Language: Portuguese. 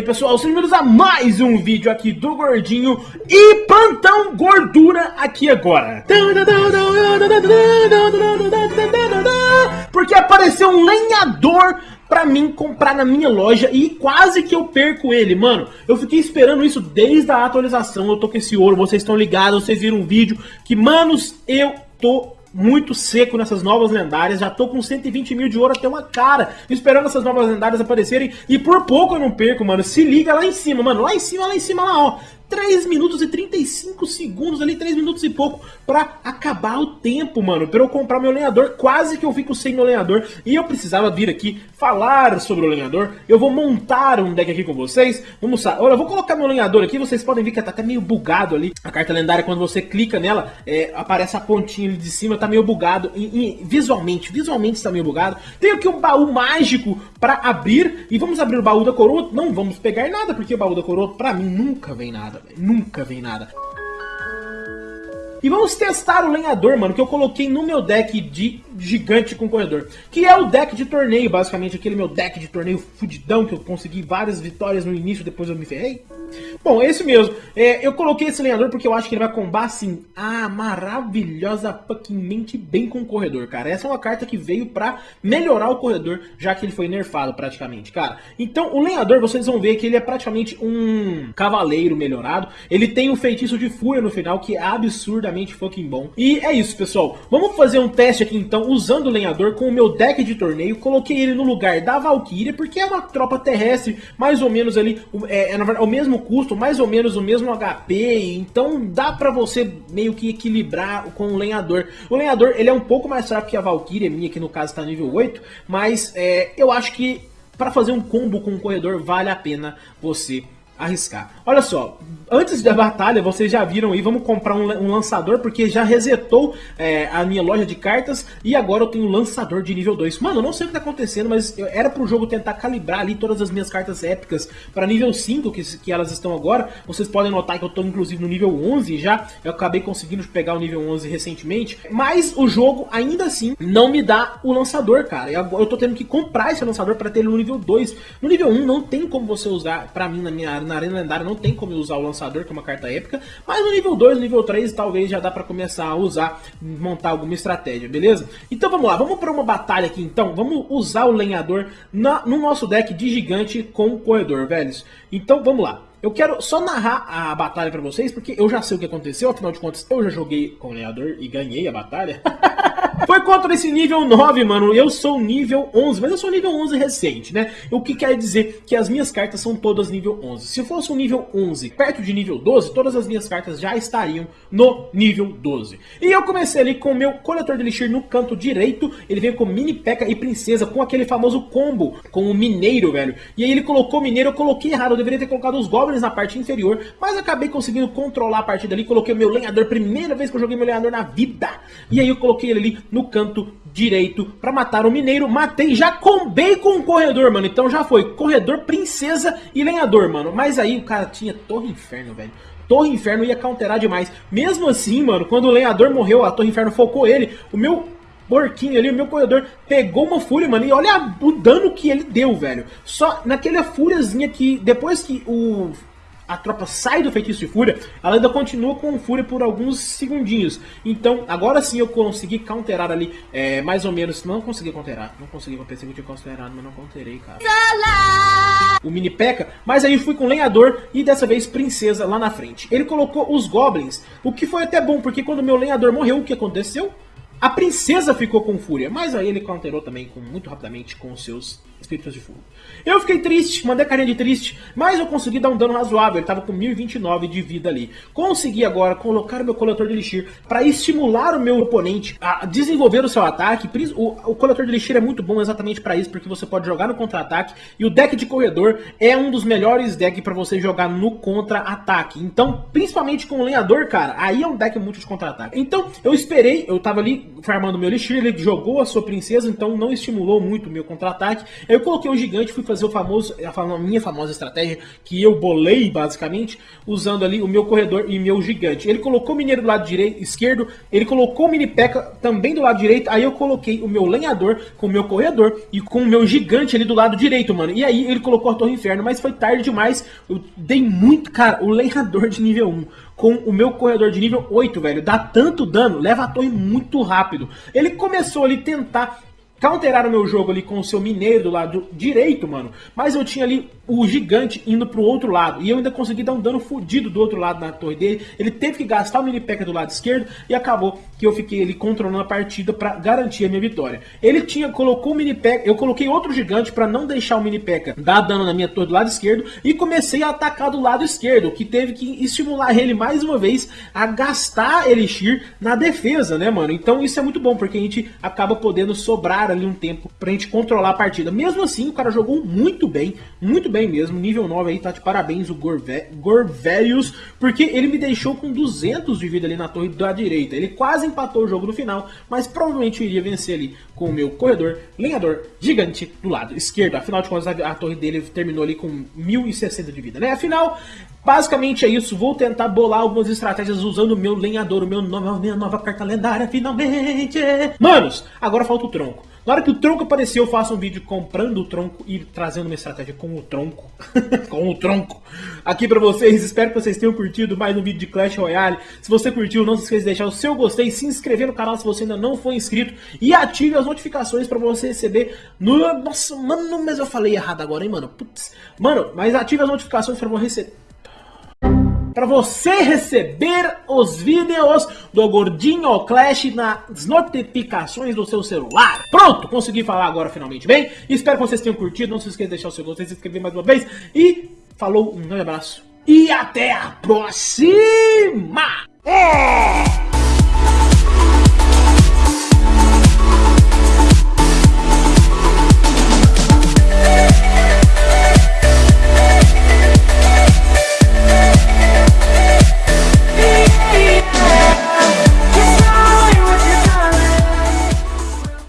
aí pessoal, sejam bem-vindos a mais um vídeo aqui do Gordinho e plantão gordura aqui agora. Porque apareceu um lenhador pra mim comprar na minha loja e quase que eu perco ele, mano. Eu fiquei esperando isso desde a atualização, eu tô com esse ouro, vocês estão ligados, vocês viram um vídeo que, manos, eu tô muito seco nessas novas lendárias, já tô com 120 mil de ouro até uma cara, esperando essas novas lendárias aparecerem, e por pouco eu não perco, mano, se liga lá em cima, mano, lá em cima, lá em cima, lá, ó, 3 minutos e 35 segundos ali, 3 minutos e pouco, pra acabar o tempo, mano, pra eu comprar meu lenhador, quase que eu fico sem meu lenhador, e eu precisava vir aqui falar sobre o lenhador, eu vou montar um deck aqui com vocês, vamos lá, olha, eu vou colocar meu lenhador aqui, vocês podem ver que tá até meio bugado ali, a carta lendária, quando você clica nela, é, aparece a pontinha ali de cima, tá meio bugado, e, e, visualmente, visualmente está meio bugado, tenho aqui um baú mágico pra abrir, e vamos abrir o baú da coroa, não vamos pegar nada, porque o baú da coroa, pra mim, nunca vem nada, Nunca vem nada. E vamos testar o lenhador, mano, que eu coloquei no meu deck de gigante com corredor. Que é o deck de torneio, basicamente, aquele meu deck de torneio fudidão, que eu consegui várias vitórias no início, depois eu me ferrei. Bom, esse mesmo. É, eu coloquei esse lenhador porque eu acho que ele vai combar, assim, ah, maravilhosa fuckingmente bem com o corredor, cara. Essa é uma carta que veio pra melhorar o corredor, já que ele foi nerfado praticamente, cara. Então, o lenhador, vocês vão ver que ele é praticamente um cavaleiro melhorado. Ele tem um feitiço de fúria no final, que é absurdamente fucking bom. E é isso, pessoal. Vamos fazer um teste aqui, então, usando o lenhador com o meu deck de torneio. Coloquei ele no lugar da Valkyria, porque é uma tropa terrestre, mais ou menos ali, é, é, é o mesmo custo, mais ou menos o mesmo HP, então dá pra você meio que equilibrar com o lenhador. O lenhador, ele é um pouco mais fraco que a Valkyria, minha que no caso está nível 8, mas é, eu acho que para fazer um combo com o corredor vale a pena você arriscar. Olha só, antes da batalha, vocês já viram aí, vamos comprar um, um lançador, porque já resetou é, a minha loja de cartas, e agora eu tenho um lançador de nível 2. Mano, eu não sei o que tá acontecendo, mas eu, era pro jogo tentar calibrar ali todas as minhas cartas épicas para nível 5, que, que elas estão agora. Vocês podem notar que eu tô inclusive no nível 11 já, eu acabei conseguindo pegar o nível 11 recentemente, mas o jogo ainda assim não me dá o lançador, cara. Eu, eu tô tendo que comprar esse lançador para ter ele no nível 2. No nível 1 não tem como você usar, pra mim, na minha na arena lendária, não tem como usar o lançador que é uma carta épica, mas no nível 2, no nível 3, talvez já dá pra começar a usar, montar alguma estratégia, beleza? Então vamos lá, vamos pra uma batalha aqui então, vamos usar o lenhador na, no nosso deck de gigante com o corredor, velhos. Então vamos lá. Eu quero só narrar a batalha pra vocês, porque eu já sei o que aconteceu, afinal de contas eu já joguei com o lenhador e ganhei a batalha. Foi contra esse nível 9, mano. Eu sou nível 11, mas eu sou nível 11 recente, né? O que quer dizer que as minhas cartas são todas nível 11. Se fosse um nível 11 perto de nível 12, todas as minhas cartas já estariam no nível 12. E eu comecei ali com o meu coletor de elixir no canto direito. Ele veio com mini peca e princesa, com aquele famoso combo com o mineiro, velho. E aí ele colocou mineiro, eu coloquei errado. Eu deveria ter colocado os goblins na parte inferior, mas acabei conseguindo controlar a partida ali. Coloquei o meu lenhador, primeira vez que eu joguei meu lenhador na vida. E aí eu coloquei ele ali no canto direito para matar o mineiro. Matei, já combei com o corredor, mano. Então já foi corredor, princesa e lenhador, mano. Mas aí o cara tinha Torre Inferno, velho. Torre Inferno ia counterar demais. Mesmo assim, mano, quando o lenhador morreu, a Torre Inferno focou ele. O meu porquinho ali, o meu corredor pegou uma fúria, mano, e olha o dano que ele deu, velho. Só naquela fúriazinha que depois que o a tropa sai do feitiço de fúria, ela ainda continua com fúria por alguns segundinhos. Então, agora sim eu consegui counterar ali, é, mais ou menos, não consegui counterar, não consegui, eu pensei que eu tinha counterado, mas não counterei, cara. O mini P.E.K.K.A, mas aí fui com lenhador e dessa vez princesa lá na frente. Ele colocou os goblins, o que foi até bom, porque quando meu lenhador morreu, o que aconteceu? A princesa ficou com fúria, mas aí ele counterou também com, muito rapidamente com os seus espíritos de fogo. Eu fiquei triste, mandei carinha de triste, mas eu consegui dar um dano razoável, ele tava com 1029 de vida ali. Consegui agora colocar o meu coletor de elixir para estimular o meu oponente a desenvolver o seu ataque. O, o coletor de elixir é muito bom exatamente para isso, porque você pode jogar no contra-ataque e o deck de corredor é um dos melhores decks para você jogar no contra-ataque. Então, principalmente com o lenhador, cara, aí é um deck muito de contra-ataque. Então, eu esperei, eu tava ali farmando meu elixir, ele jogou a sua princesa, então não estimulou muito o meu contra-ataque. Eu coloquei o gigante, fui fazer o famoso, a minha famosa estratégia, que eu bolei basicamente, usando ali o meu corredor e meu gigante. Ele colocou o mineiro do lado direito, esquerdo, ele colocou o mini peca também do lado direito, aí eu coloquei o meu lenhador com o meu corredor e com o meu gigante ali do lado direito, mano. E aí ele colocou a torre inferno, mas foi tarde demais, eu dei muito, cara, o lenhador de nível 1 com o meu corredor de nível 8, velho, dá tanto dano, leva a torre muito rápido. Ele começou ali tentar counterar o meu jogo ali com o seu mineiro do lado direito, mano. Mas eu tinha ali o gigante indo pro outro lado. E eu ainda consegui dar um dano fodido do outro lado na torre dele. Ele teve que gastar o mini peca do lado esquerdo. E acabou que eu fiquei ali controlando a partida para garantir a minha vitória. Ele tinha, colocou o mini peca. Eu coloquei outro gigante para não deixar o mini peca dar dano na minha torre do lado esquerdo. E comecei a atacar do lado esquerdo. Que teve que estimular ele mais uma vez a gastar Elixir na defesa, né, mano? Então isso é muito bom. Porque a gente acaba podendo sobrar ali um tempo pra gente controlar a partida. Mesmo assim, o cara jogou muito bem, muito bem mesmo. Nível 9 aí, tá de parabéns o Gorve Gorvelius, porque ele me deixou com 200 de vida ali na torre da direita. Ele quase empatou o jogo no final, mas provavelmente iria vencer ali com o meu corredor, lenhador gigante do lado esquerdo. Afinal de contas, a, a torre dele terminou ali com 1060 de vida, né? Afinal, Basicamente é isso, vou tentar bolar algumas estratégias usando o meu lenhador, o meu nova, minha nova carta lendária, finalmente! Manos, agora falta o tronco. Na hora que o tronco apareceu, eu faço um vídeo comprando o tronco e trazendo uma estratégia com o tronco. com o tronco. Aqui pra vocês, espero que vocês tenham curtido mais um vídeo de Clash Royale. Se você curtiu, não se esqueça de deixar o seu gostei, se inscrever no canal se você ainda não for inscrito e ative as notificações pra você receber no... Nossa, mano, mas eu falei errado agora, hein, mano? Putz. Mano, mas ative as notificações pra você receber para você receber os vídeos do Gordinho Clash nas notificações do seu celular. Pronto, consegui falar agora finalmente bem. Espero que vocês tenham curtido. Não se esqueça de deixar o seu gostei, se inscrever mais uma vez. E falou, um grande abraço. E até a próxima! É.